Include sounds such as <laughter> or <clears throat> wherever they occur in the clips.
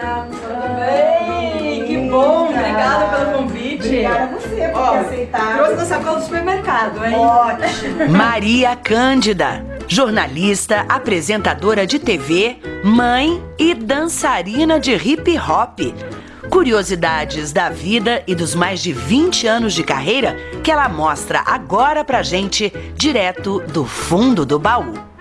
Tudo bem? Que bom, obrigada pelo convite. Obrigada a você por Ó, aceitado. Trouxe na sacola do supermercado, hein? Ótimo. <laughs> Maria Cândida, jornalista, apresentadora de TV, mãe e dançarina de hip hop. Curiosidades da vida e dos mais de 20 anos de carreira que ela mostra agora pra gente, direto do fundo do baú.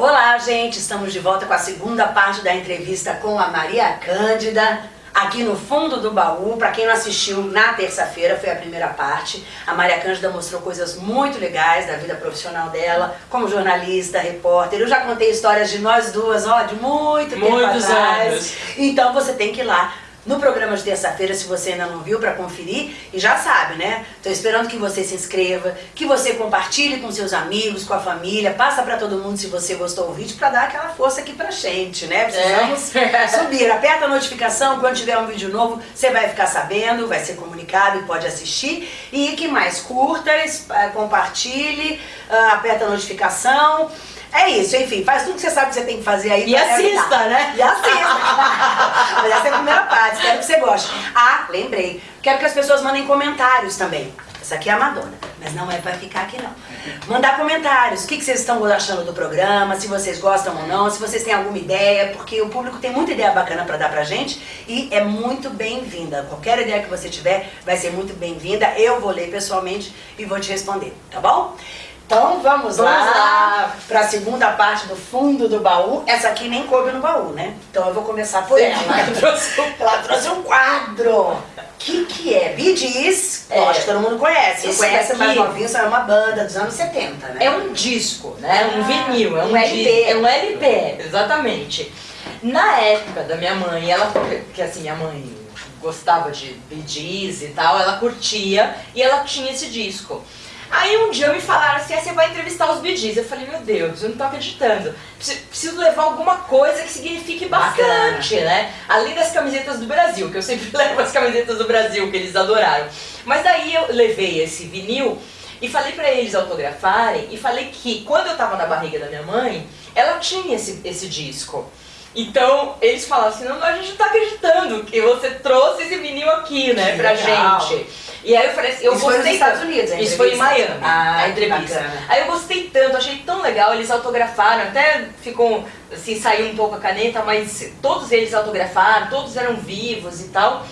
Olá, gente! Estamos de volta com a segunda parte da entrevista com a Maria Cândida, aqui no fundo do baú. Para quem não assistiu, na terça-feira foi a primeira parte. A Maria Cândida mostrou coisas muito legais da vida profissional dela, como jornalista, repórter. Eu já contei histórias de nós duas, ó, de muito tempo Muitos atrás. anos. Então você tem que ir lá no programa de terça-feira, se você ainda não viu, para conferir. E já sabe, né? Tô esperando que você se inscreva, que você compartilhe com seus amigos, com a família, passa para todo mundo se você gostou do vídeo, para dar aquela força aqui pra gente, né? Precisamos É. <laughs> subir. Aperta a notificação, quando tiver um vídeo novo, você vai ficar sabendo, vai ser comunicado e pode assistir. E que mais? Curta, eh, compartilhe, ah, aperta a notificação. É isso, enfim, faz tudo que você sabe que você tem que fazer aí. E assista, ajudar. né? E assista. <laughs> Mas essa é a primeira parte, espero que você goste. Ah, lembrei, quero que as pessoas mandem comentários também. Essa aqui é a Madonna, mas não é pra ficar aqui não. Mandar comentários, o que, que vocês estão achando do programa, se vocês gostam ou não, se vocês têm alguma ideia, porque o público tem muita ideia bacana pra dar pra gente e é muito bem-vinda. Qualquer ideia que você tiver vai ser muito bem-vinda. Eu vou ler pessoalmente e vou te responder, tá bom? Então vamos, Vamos lá, lá. para a segunda parte do fundo do baú. Essa aqui nem coube no baú, né? Então eu vou começar por ela. Ela trouxe um- Ela trouxe um quadro. O que, que é? Gees, É. acho que todo mundo conhece. Não Esse conhece daqui- mais novinho, é uma banda dos anos 70, né? É um disco, né? Um Ah, vinil, é um, um LP. É um LP, exatamente. Na época da minha mãe, ela, que assim, minha mãe gostava de Bee Gees e tal, ela curtia e ela tinha esse disco. Aí um dia me falaram assim, ah, você vai entrevistar os Gees. Eu falei, meu Deus, eu não tô acreditando. Preciso, levar alguma coisa que signifique bastante, né? Além das camisetas do Brasil, que eu sempre <laughs> levo as camisetas do Brasil, que eles adoraram. Mas daí eu levei esse vinil e falei pra eles autografarem e falei que quando eu tava na barriga da minha mãe, ela tinha esse, esse disco. Então eles falaram assim, não, a gente não tá acreditando que você trouxe esse vinil aqui, né, Que pra legal. gente. E aí eu falei assim, eu Isso foi gostei nos Estados. Unidos, a Isso foi em? Miami, Ah, a entrevista. bacana. Aí eu gostei tanto, achei tão legal, eles autografaram, até ficou, assim, saiu um pouco a caneta, mas todos eles autografaram, todos eram vivos e tal.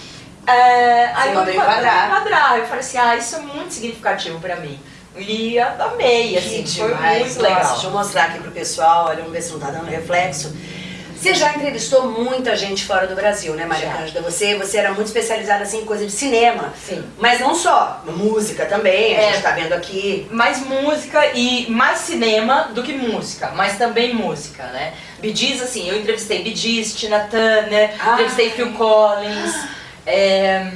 É, aí mandou eu enquadrar. enquadrar. Eu falei assim, ah, isso é muito significativo pra mim. E amei, assim, Que foi demais. muito Nossa, legal. Deixa eu mostrar aqui pro pessoal, olha, vamos ver se não tá dando reflexo. Você já entrevistou muita gente fora do Brasil, né, Maria Já. Cândida? Você, você era muito especializada assim, em coisa de cinema. Sim. Mas não só, música também, a É. gente tá vendo aqui. mais música e mais cinema do que música, mas também música, né? Gees, assim, eu entrevistei Gees, Tina Turner, Ah. entrevistei Phil Collins, é,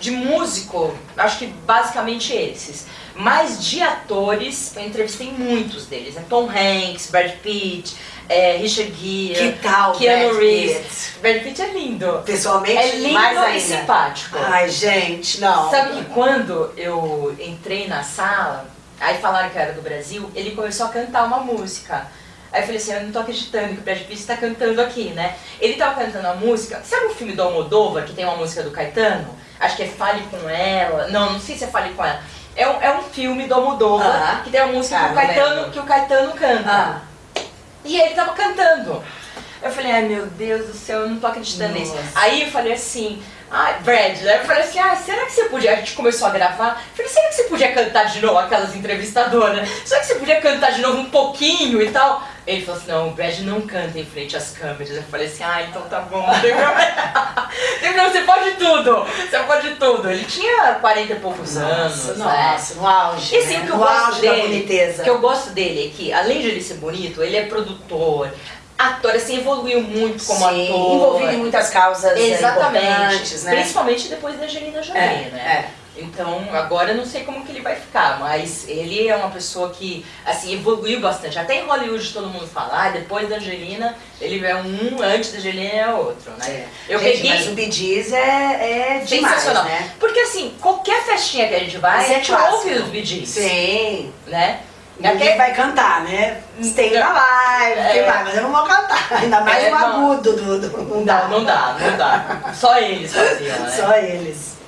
de músico, acho que basicamente esses. Mas de atores, eu entrevistei muitos deles, né? Tom Hanks, Brad Pitt, é, Richard Gere, Que tal, Keanu Brad Reeves. Pitt? Brad Pitt é lindo. Pessoalmente, É lindo mais e ainda. simpático. Ai, gente, não. Sabe que quando eu entrei na sala, aí falaram que eu era do Brasil, ele começou a cantar uma música. Aí eu falei assim, eu não tô acreditando que o Brad Pitt tá cantando aqui, né? Ele tava cantando a música, sabe o filme do Almodóvar, que tem uma música do Caetano? Acho que é Fale Com Ela, não, não sei se é Fale Com Ela. É um, é um filme do Almodóvar, Ah. que tem uma música Ah, que, o Caetano, que o Caetano canta. Ah, E ele tava cantando. Eu falei, ai meu Deus do céu, eu não tô acreditando nisso. Aí eu falei assim, ai, Brad, né? Eu falei assim, ah, será que você podia. A gente começou a gravar. Eu falei, será que você podia cantar de novo aquelas entrevistadoras? Será que você podia cantar de novo um pouquinho e tal? Ele falou assim, não, o Brad não canta em frente às câmeras. Eu falei assim, ah, então tá bom, <laughs> não tem problema. Você pode tudo. Você pode tudo. Ele tinha 40 e poucos anos. nossa, né? nossa, no auge. E assim, né? o que eu no gosto auge dele, da boniteza. o que eu gosto dele é que, além de ele ser bonito, ele é produtor, ator, assim, evoluiu muito como Sim, ator. envolvido em muitas causas é, Exatamente. importantes, né? Principalmente depois da Angelina Jolie, É, né? Então, agora eu não sei como que ele vai ficar, mas ele é uma pessoa que, assim, evoluiu bastante. Até em Hollywood todo mundo fala, ah, depois da Angelina, ele é um, antes da Angelina é outro, né? É. Eu Gente, peguei... mas o Gees é, é demais, Sensacional. né? Porque assim, qualquer festinha que a gente vai, Isso a é gente clássico. ouve os Gees, Sim. né? Ninguém vai cantar, né? Tem na live, É. vai, mas eu não vou cantar. <laughs> Ainda mais É, o agudo do, do. Não dá, não dá, não dá. Só eles faziam, <laughs> né? Só eles.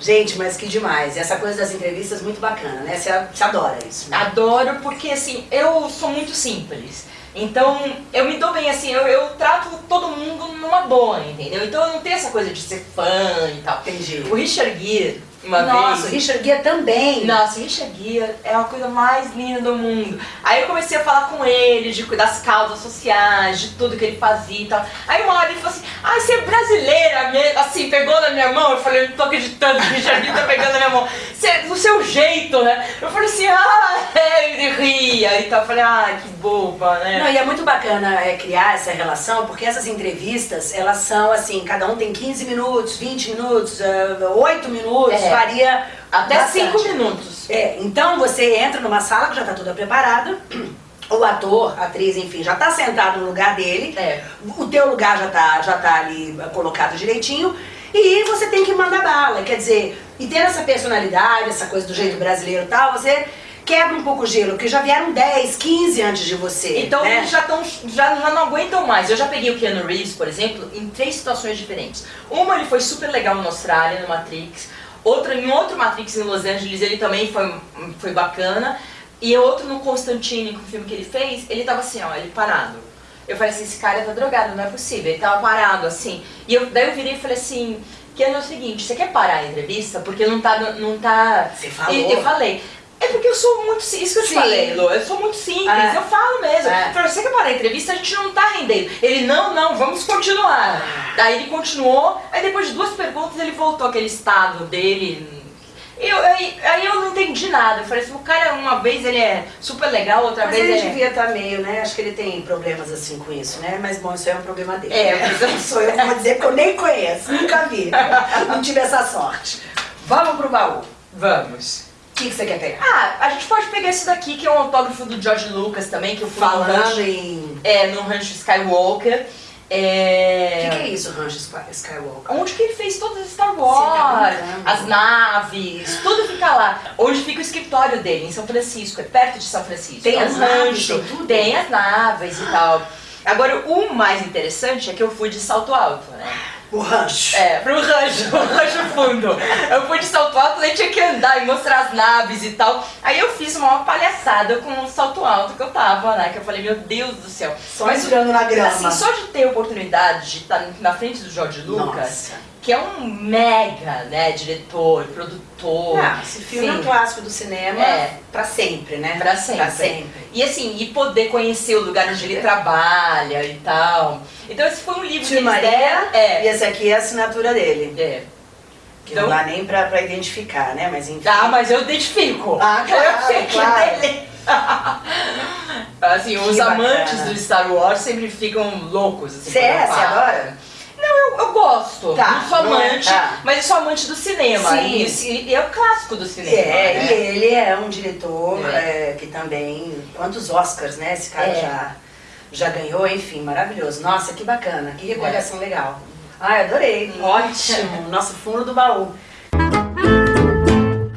Gente, mas que demais. E essa coisa das entrevistas muito bacana, né? Você, você adora isso. né? Adoro porque assim, eu sou muito simples. Então, eu me dou bem assim, eu, eu trato todo mundo numa boa, entendeu? Então eu não tenho essa coisa de ser fã e tal. Entendi. O Richard Gere, uma Nossa, vez. Richard Gere também. Nossa, Richard Gere é a coisa mais linda do mundo. Aí eu comecei a falar com ele de, das causas sociais, de tudo que ele fazia e tal. Aí uma hora ele falou assim, ah, você é brasileira mesmo? Assim, pegou na minha mão. Eu falei, eu não tô acreditando que o Richard Gere tá pegando na minha mão. Você, do seu jeito, né? Eu falei assim, ah, ele ria e tal. Eu falei, ah, que boba, né? Não, e é muito bacana é, criar essa relação, porque essas entrevistas, elas são assim, cada um tem 15 minutos, 20 minutos, eh, 8 minutos, É. varia Até bastante. cinco minutos. É, então você entra numa sala que já está toda preparada, <clears throat> o ator, a atriz, enfim, já está sentado no lugar dele, É. o teu lugar já tá, já tá ali eh, colocado direitinho, e você tem que mandar bala, quer dizer, e ter essa personalidade, essa coisa do jeito brasileiro e tal, você quebra um pouco o gelo, porque já vieram 10, 15 antes de você. Então né? eles já, tão, já, já não aguentam mais. Eu já peguei o Keanu Reeves, por exemplo, em três situações diferentes. Uma, ele foi super legal na Austrália, no Matrix. Outra, em outro Matrix em Los Angeles, ele também foi, foi bacana. E outro no Constantine, com o filme que ele fez, ele tava assim, ó, ele parado. Eu falei assim, esse cara tá drogado, não é possível. Ele tava parado, assim. E eu, daí eu virei e falei assim, Keanu, é o seguinte, você quer parar a entrevista? Porque não tá... Não tá... Você falou. E eu falei. É porque eu sou muito simples, isso que eu te Sim. falei, Lu, eu sou muito simples, É. eu falo mesmo. É. Falei, você quer parar a entrevista? A gente não tá rendendo. Ele, não, não, vamos continuar. Daí ele continuou, aí depois de duas perguntas ele voltou aquele estado dele. Eu, aí, aí eu não entendi nada. Eu falei assim, o cara uma vez ele é super legal, outra Mas vez ele ele é... devia estar meio, né? Acho que ele tem problemas assim com isso, né? Mas bom, isso aí é um problema dele. É, mas eu- Não sou eu que vou dizer que eu nem conheço, nunca vi. Não tive essa sorte. Vamos pro baú. Vamos. O que, que você quer pegar? Ah, a gente pode pegar esse daqui, que é um autógrafo do George Lucas também, que eu fui no Falando rancho, em. é, no rancho Skywalker. O É... que, que é isso, Rancho Sky- Skywalker? Onde que ele fez todas as Star Você Wars, tá as naves, tudo fica lá. Onde fica o escritório dele, em São Francisco, é perto de São Francisco. Tem é um as naves, rancho, tem tudo? tem as naves e tal. Agora, o mais interessante é que eu fui de salto alto, né? O rancho. É, pro rancho, <laughs> o rancho fundo. Eu fui de salto alto, daí tinha que andar e mostrar as naves e tal. Aí eu fiz uma palhaçada com o salto alto que eu tava, né? Que eu falei, meu Deus do céu. Só entrando na grama. Assim, só de ter oportunidade de estar na frente do George Lucas, Nossa. Que é um mega, né, diretor, produtor. Ah, esse filme é um Sim. clássico do cinema É. pra sempre, né? Pra sempre. Pra sempre. E assim, e poder conhecer o lugar onde ele trabalha e tal. Então esse foi um livro que Tio eles Maria, deram. É. e esse aqui é a assinatura dele. É. Que Então- não dá nem pra, pra identificar, né? Mas enfim. Ah, mas eu identifico. Ah, claro, eu sei que claro. é dele. <laughs> assim, os Que amantes bacana. do Star Wars sempre ficam loucos. Assim, Você é? Você adora? Eu, eu gosto. Tá, não sou não é? amante, Tá. mas eu sou amante do cinema. Sim. E, e é o clássico do cinema. É, né? e ele é um diretor É. é, que também. Quantos Oscars, né? Esse cara É. já, já ganhou, enfim, maravilhoso. Nossa, que bacana, que É. recordação legal. Ai, adorei. Hum. Ótimo. Nosso fundo do baú.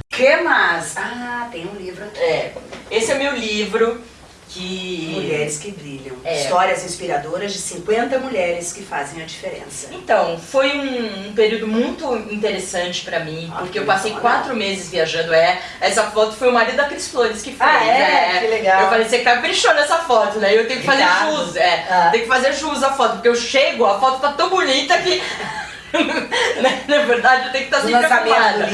que mais? Ah, tem um livro aqui. É. Esse é meu livro que. Mulheres que brilham. É. Histórias inspiradoras de 50 mulheres que fazem a diferença. Então, foi um, um período muito interessante pra mim, Ah, porque que eu passei legal. quatro meses viajando. É, essa foto foi o marido da Cris Flores que fez. Ah, é? né? Que legal. Eu falei, você caprichou nessa foto, né? Eu tenho que fazer Obrigada. jus, é. Ah. Tem que fazer jus à foto, porque eu chego, a foto tá tão bonita que. <laughs> né, Na verdade, eu tenho que estar No sempre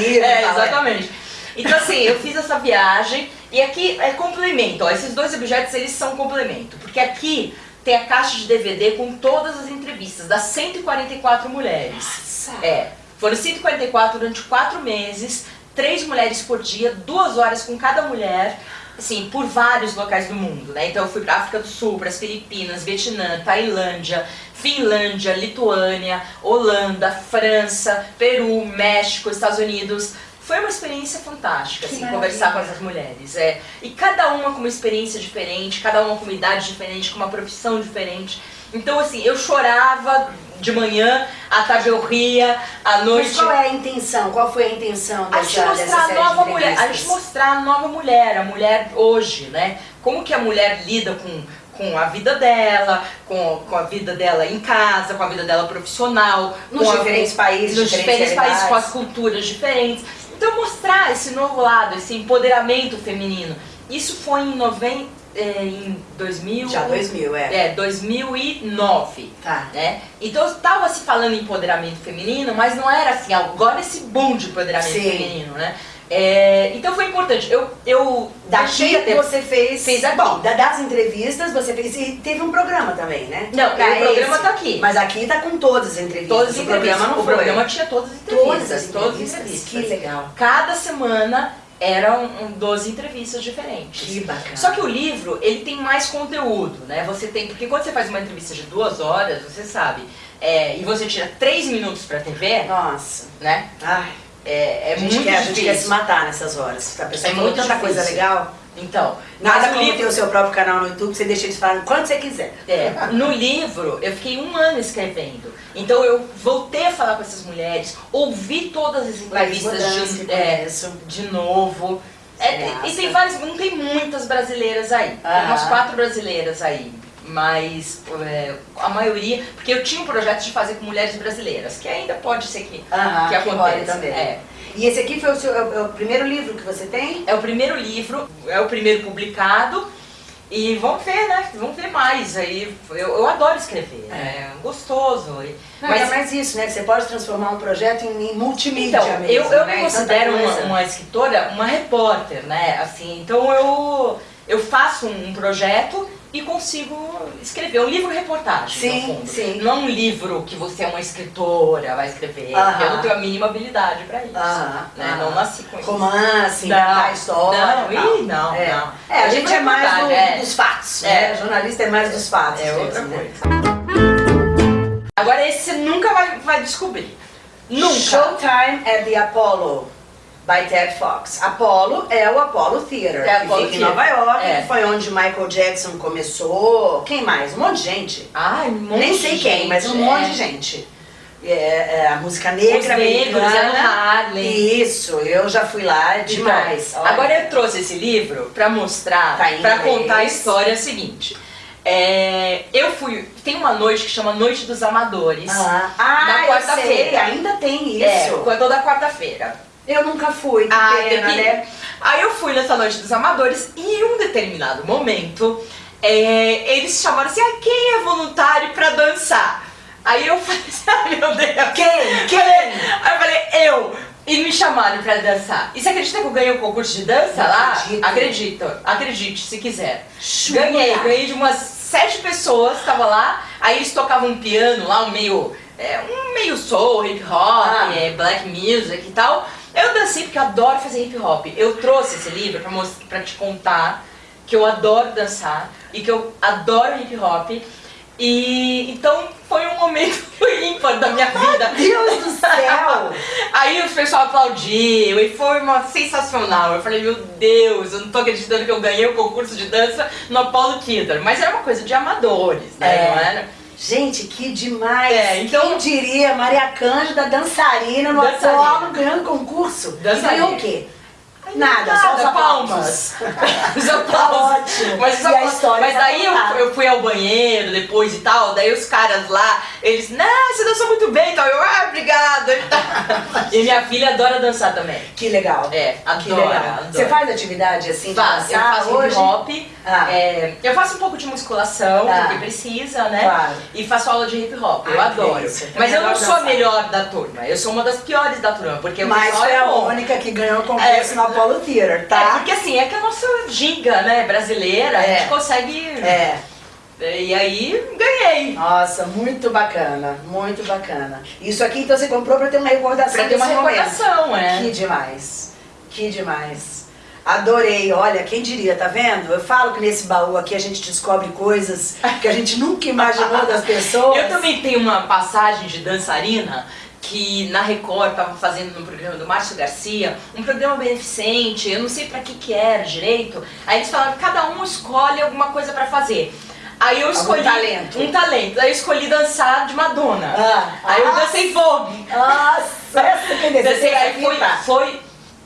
e É, é. exatamente. Então assim, eu fiz essa viagem e aqui é complemento, ó, esses dois objetos eles são complemento, porque aqui tem a caixa de DVD com todas as entrevistas das 144 mulheres. Nossa. É, foram 144 durante quatro meses, três mulheres por dia, duas horas com cada mulher, assim, por vários locais do mundo, né? Então eu fui pra África do Sul, para as Filipinas, Vietnã, Tailândia, Finlândia, Lituânia, Holanda, França, Peru, México, Estados Unidos. Foi uma experiência fantástica, Que assim, conversar com essas mulheres. É. E cada uma com uma experiência diferente, cada uma com uma idade diferente, com uma profissão diferente. Então, assim, eu chorava de manhã, à tarde eu ria, à noite. Mas qual é a intenção? Qual foi a intenção A dessa, gente mostrar a nova mulher, a gente mostrar a nova mulher, a mulher hoje, né? Como que a mulher lida com, com a vida dela, com, com a vida dela em casa, com a vida dela profissional, Nos com a- diferentes países, nos diferentes países, com as culturas diferentes. Então mostrar esse novo lado, esse empoderamento feminino. Isso foi em, noven... eh, em 2000... Já 2000, é. É, 2009 Tá. né? Então estava se falando em empoderamento feminino, mas não era assim, agora esse boom de empoderamento Sim. feminino, né? É, então foi importante. Eu, eu Daqui até- você fez. Fez aqui. Bom, da- das entrevistas você fez. E teve um programa também, né? Não, Pra o programa esse. tá aqui. Mas aqui tá com todas as entrevistas. Todas as o entrevistas. programa não o foi. programa tinha todas as entrevistas. Todas as todas as entrevistas. entrevistas. Que legal. Cada semana eram um, 12 entrevistas diferentes. Que bacana. Só que o livro, ele tem mais conteúdo, né? Você tem, porque quando você faz uma entrevista de duas horas, você sabe, é, e você tira três minutos pra TV, Nossa. né? Ai. É, é a gente, muito quer, a gente difícil. quer se matar nessas horas. A pessoa É falou tanta coisa difícil. legal. Então, Nada como livro, ter o seu próprio canal no YouTube, você deixa eles falarem quando você quiser. é, no livro eu fiquei um ano escrevendo. Então eu voltei a falar com essas mulheres, ouvi todas as entrevistas de, é, de novo. É, tem- e tem várias, não tem muitas brasileiras aí. Tem Aham. umas quatro brasileiras aí. Mas é, a maioria. Porque eu tinha um projeto de fazer com mulheres brasileiras, que ainda pode ser que, Aham, que aconteça. também. É. E esse aqui foi o, seu, é o- é o primeiro livro que você tem? É o primeiro livro, é o primeiro publicado. E vamos ver, né? Vamos ver mais. Aí eu, eu adoro escrever, é, gostoso. E- Não, mas é mais isso, né? Que você pode transformar um projeto em, em multimídia então, mesmo, eu, eu né? me considero uma, uma escritora, uma repórter, né? Assim, então eu, eu faço um projeto e consigo escrever. Um livro reportagem, Sim, no fundo. sim. Não um livro que você é uma escritora, vai escrever. Aham. Eu não tenho a mínima habilidade pra isso. Aham, né? aham. Não nasci com isso. Romance, Não, história. não, e não, é. não. É, a Eu gente é mais do- é. dos fatos, É. né? Jornalista é mais dos fatos. É outra né? coisa. Agora esse você nunca vai, vai descobrir. Nunca. Showtime at the Apollo, by Ted Fox. Apollo é o Apollo Theater, É, que Apollo fica em. Nova York, É. que foi onde Michael Jackson começou. Quem mais? Um monte de gente. Ai, um monte Nem sei de quem, gente, mas um é. monte de gente. É, é, a música negra Os negros, americana. Ellen Harley. Isso, eu já fui lá, é demais. Então, agora eu trouxe esse livro pra mostrar, Tá inglês. contar a história seguinte. É, eu fui. Tem uma noite que chama Noite dos Amadores. Ah, ah Na eu quarta-feira. ainda tem É, isso. toda quarta-feira. Eu nunca fui, Ah, pena, né? Aí eu fui nessa Noite dos Amadores e em um determinado momento é, eles chamaram assim: ah, quem é voluntário pra dançar? Aí eu falei assim: <laughs> ai meu Deus. Quem? Quem? Aí eu falei: eu. E me chamaram pra dançar. E você acredita que eu ganhei o concurso de dança Não lá? acredito. Acredito, acredite se quiser. Jura? Ganhei, ganhei de umas sete pessoas, tava lá, aí eles tocavam um piano lá, um meio. é, um meio soul, hip hop, Ah. é, black music e tal. Eu dancei porque eu adoro fazer hip hop. Eu trouxe esse livro pra, mostrar, pra te contar que eu adoro dançar e que eu adoro hip hop. E então foi um momento <laughs> ímpar da minha vida. Deus do céu! <laughs> Aí o pessoal aplaudiu e foi uma sensacional. Eu falei, meu Deus, eu não tô acreditando que eu ganhei o concurso de dança no Apollo Theater. Mas era uma coisa de amadores, né? É. Não era? Gente, que demais! É, então- Quem diria Maria Cândida, dançarina no Dançarina. Apolo, ganhando concurso. Dançarina. E ganhou o quê? Nada, só os palmas. <laughs> os aplausos. Tá ótimo. Mas, os aplausos- mas tá daí eu, contada. eu fui ao banheiro depois e tal, daí os caras lá, eles, não, você dançou muito bem e tal. Eu, ah, obrigada. <laughs> e minha filha adora dançar também. Que legal. É, Que adora. legal. adora. Você faz atividade assim Faço, eu faço hip hop, Ah. é, eu faço um pouco de musculação, Ah. porque precisa, né? Claro. E faço aula de hip hop, eu adoro. Mas eu não sou a melhor da turma, eu sou uma das piores da turma, porque Mas pessoal foi é a única que ganhou o concurso É. Apollo Theater, tá? É, porque assim, é que a nossa giga, né, brasileira, a É. gente consegue... É. E aí, ganhei. Nossa, muito bacana, muito bacana. Isso aqui então você comprou pra ter uma recordação Pra ter uma momento. recordação, é. Que demais, que demais. Adorei, olha, quem diria, tá vendo? Eu falo que nesse baú aqui a gente descobre coisas que a gente nunca imaginou das <laughs> pessoas. Eu também tenho uma passagem de dançarina que na Record estava fazendo no programa do Márcio Garcia, um programa beneficente, eu não sei pra que que era direito. Aí eles falaram que cada um escolhe alguma coisa pra fazer. Aí eu escolhi talento. um talento. Aí eu escolhi dançar de Madonna. Ah. Aí eu Ah. dancei Vogue. Nossa, essa que Dancei, aí foi, foi.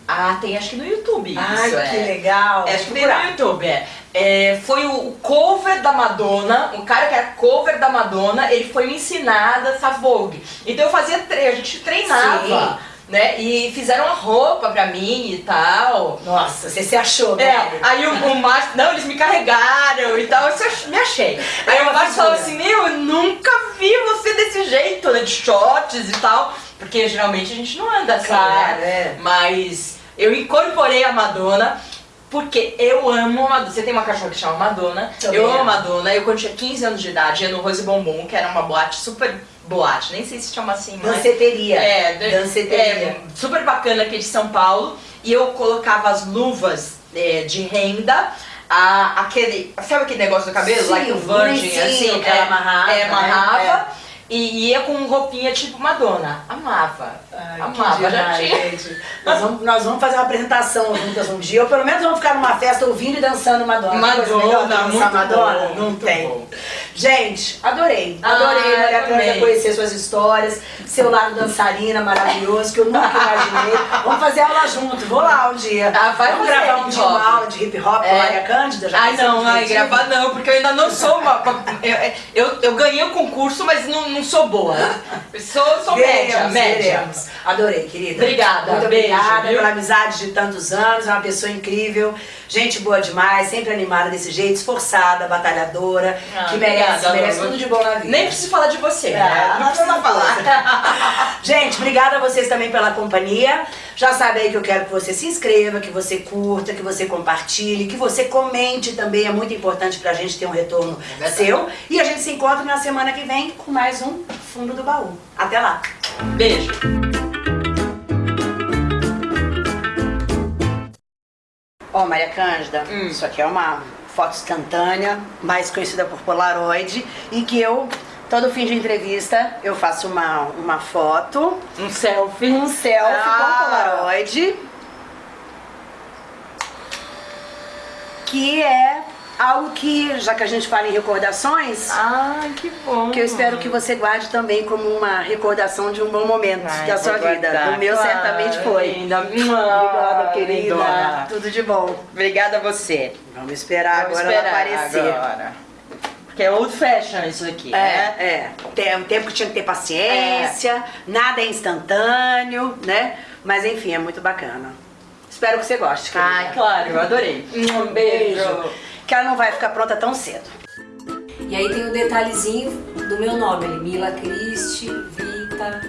Ah, tem acho que no YouTube Ai, isso, que é. legal. É, acho que tem no YouTube, é. É, foi o cover da Madonna, o cara que era cover da Madonna, ele foi me ensinar a dançar Vogue. Então eu fazia a gente treinava, né? E fizeram a roupa pra mim e tal. Nossa, você se achou, É, né? aí o, o Márcio, não, eles me carregaram e tal, eu me achei. Aí É uma o Márcio falou assim, meu, eu nunca vi você desse jeito, né, de shorts e tal, porque geralmente a gente não anda assim, Claro, né? é. Mas eu incorporei a Madonna, porque eu amo Madonna. Você tem uma cachorra que chama Madonna, Também eu amo. Madonna, eu quando tinha 15 anos de idade ia no Rose Bombom, que era uma boate super boate, nem sei se chama assim, mas... Danceteria. É, Danceteria. é, super bacana aqui de São Paulo. E eu colocava as luvas é, de renda, a, aquele. Sabe aquele negócio do cabelo? Sim, like o Virgin, assim. que ela amarrava, É, né? amarrava. E ia com roupinha tipo Madonna. Amava. Ai, Amava, já tinha. gente. Nós vamos, nós vamos fazer uma apresentação juntas um dia, ou pelo menos vamos ficar numa festa ouvindo e dançando Madonna. Madonna, muito Madonna? bom, Não muito tem. bom. Gente, adorei. Ah, Adorei, Maria Cândia, também. conhecer suas histórias, seu lado dançarina maravilhoso, que eu nunca imaginei. Vamos fazer aula junto, vou lá um dia. Ah, vai Vamos gravar um dia uma aula de hip hop com É. a Maria Cândida? Já Ai vai ser não, ai, gravar não, porque eu ainda não sou uma. Eu, eu, eu ganhei o concurso, mas não, não sou boa. Sou, sou média, Veremos, média. veremos. Adorei, querida. Obrigada, Muito beijo, obrigada viu? pela amizade de tantos anos, é uma pessoa incrível, gente boa demais, sempre animada desse jeito, esforçada, batalhadora, Ah, que merece, obrigada, merece tudo de bom na vida. Nem preciso falar de você, É, né? Não precisa falar. <laughs> Gente, obrigada a vocês também pela companhia. Já sabe aí que eu quero que você se inscreva, que você curta, que você compartilhe, que você comente também. É muito importante pra gente ter um retorno É seu. E a gente se encontra na semana que vem com mais um Fundo do Baú. Até lá! Beijo. Ó, Maria Cândida, Hum. isso aqui é uma foto instantânea, mais conhecida por Polaroid, e que eu, todo fim de entrevista, eu faço uma, uma foto, Um selfie. um selfie Ah. com Polaroid, que é algo que, já que a gente fala em recordações, Ai, que bom. que eu espero que você guarde também como uma recordação de um bom momento da sua vida. O meu certamente foi. Linda. Obrigada, querida. lindona. Tudo de bom. Obrigada a você. Vamos esperar Vamos agora esperar aparecer. agora. Porque é old fashion isso aqui, É, né? é. Tem um tempo que tinha que ter paciência, nada é instantâneo, né? Mas enfim, é muito bacana. Espero que você goste, querida. Ai, claro, eu adorei. Um beijo. Que ela não vai ficar pronta tão cedo. E aí tem o detalhezinho do meu nome Mila Cristi Vita,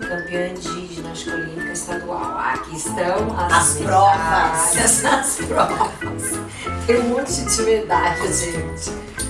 campeã de ginástica olímpica estadual. Aqui estão as, As provas. <laughs> As provas. Tem um monte de medalhas, gente.